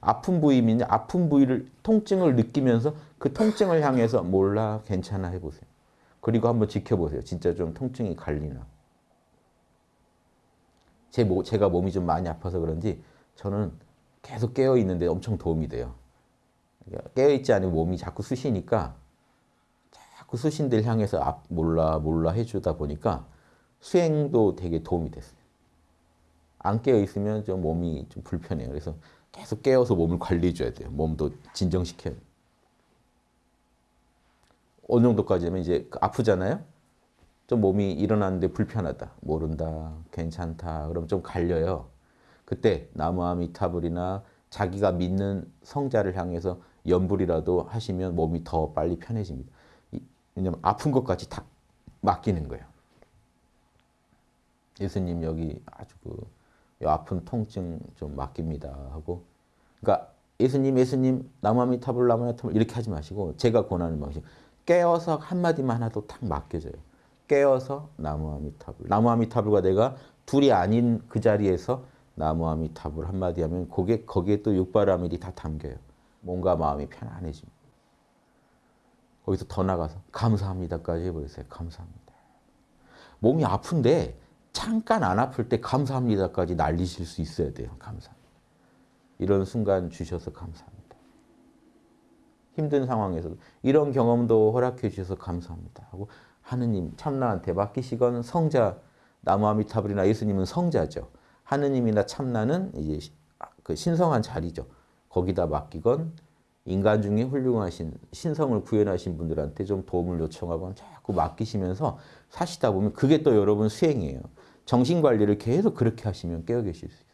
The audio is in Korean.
아픈 부위면 아픈 부위를 통증을 느끼면서 그 통증을 향해서 몰라 괜찮아 해보세요. 그리고 한번 지켜보세요. 진짜 좀 통증이 갈리나. 제 모, 제가 몸이 좀 많이 아파서 그런지 저는 계속 깨어 있는데 엄청 도움이 돼요. 깨어 있지 않으면 몸이 자꾸 쑤시니까 자꾸 쑤신 데를 향해서 앞 몰라 몰라 해주다 보니까 수행도 되게 도움이 됐어요. 안 깨어 있으면 좀 몸이 좀 불편해요. 그래서 계속 깨어서 몸을 관리해 줘야 돼요. 몸도 진정시켜요. 어느 정도까지 하면 이제 아프잖아요. 좀 몸이 일어나는데 불편하다. 모른다. 괜찮다. 그럼 좀 갈려요. 그때 나무아미타불이나 자기가 믿는 성자를 향해서 연불이라도 하시면 몸이 더 빨리 편해집니다. 왜냐면 아픈 것까지 다 맡기는 거예요. 예수님 여기 아주 그 아픈 통증 좀 맡깁니다 하고 그러니까 예수님 예수님 나무아미타불 나무아미타불 이렇게 하지 마시고 제가 권하는 방식 깨어서 한마디만 하도 탁 맡겨져요. 깨어서 나무아미타불 나무아미타불과 내가 둘이 아닌 그 자리에서 나무아미타불 한마디 하면 거기에, 거기에 또 육바라밀이 다 담겨요. 몸과 마음이 편안해집니다. 거기서 더 나가서 감사합니다까지 해버렸어요. 감사합니다. 몸이 아픈데 잠깐 안 아플 때 감사합니다까지 날리실 수 있어야 돼요. 감사합니다. 이런 순간 주셔서 감사합니다. 힘든 상황에서도 이런 경험도 허락해 주셔서 감사합니다. 하고 하느님 참나한테 맡기시건 성자 나무아미타불이나 예수님은 성자죠. 하느님이나 참나는 이제 그 신성한 자리죠. 거기다 맡기건 인간 중에 훌륭하신 신성을 구현하신 분들한테 좀 도움을 요청하거나 자꾸 맡기시면서 사시다 보면 그게 또 여러분 수행이에요. 정신관리를 계속 그렇게 하시면 깨어 계실 수 있어요.